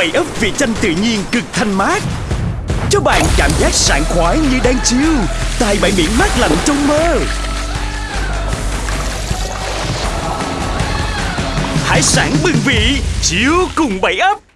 bảy ấp vị chanh tự nhiên cực thanh mát. Cho bạn cảm giác sảng khoái như đang chiêu Tại bãi biển mát lạnh trong mơ. Hải sản bừng vị Chiếu cùng bảy ấp.